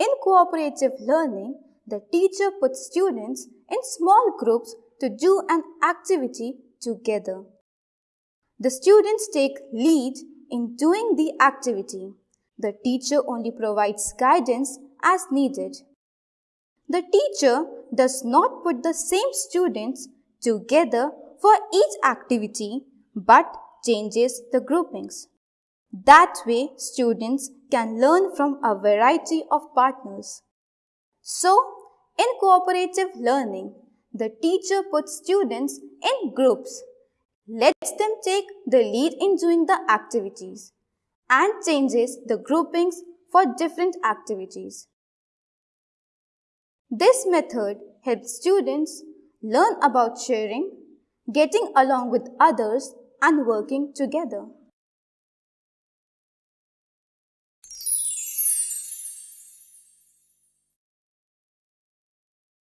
In cooperative learning, the teacher puts students in small groups to do an activity together. The students take lead in doing the activity. The teacher only provides guidance as needed. The teacher does not put the same students together for each activity but changes the groupings. That way, students can learn from a variety of partners. So, in cooperative learning, the teacher puts students in groups, lets them take the lead in doing the activities, and changes the groupings for different activities. This method helps students learn about sharing, getting along with others, and working together.